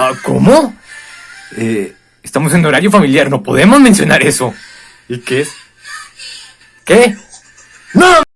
Ah, ¿Cómo? Eh, estamos en horario familiar, no podemos mencionar eso. ¿Y qué es? ¿Qué? ¡No!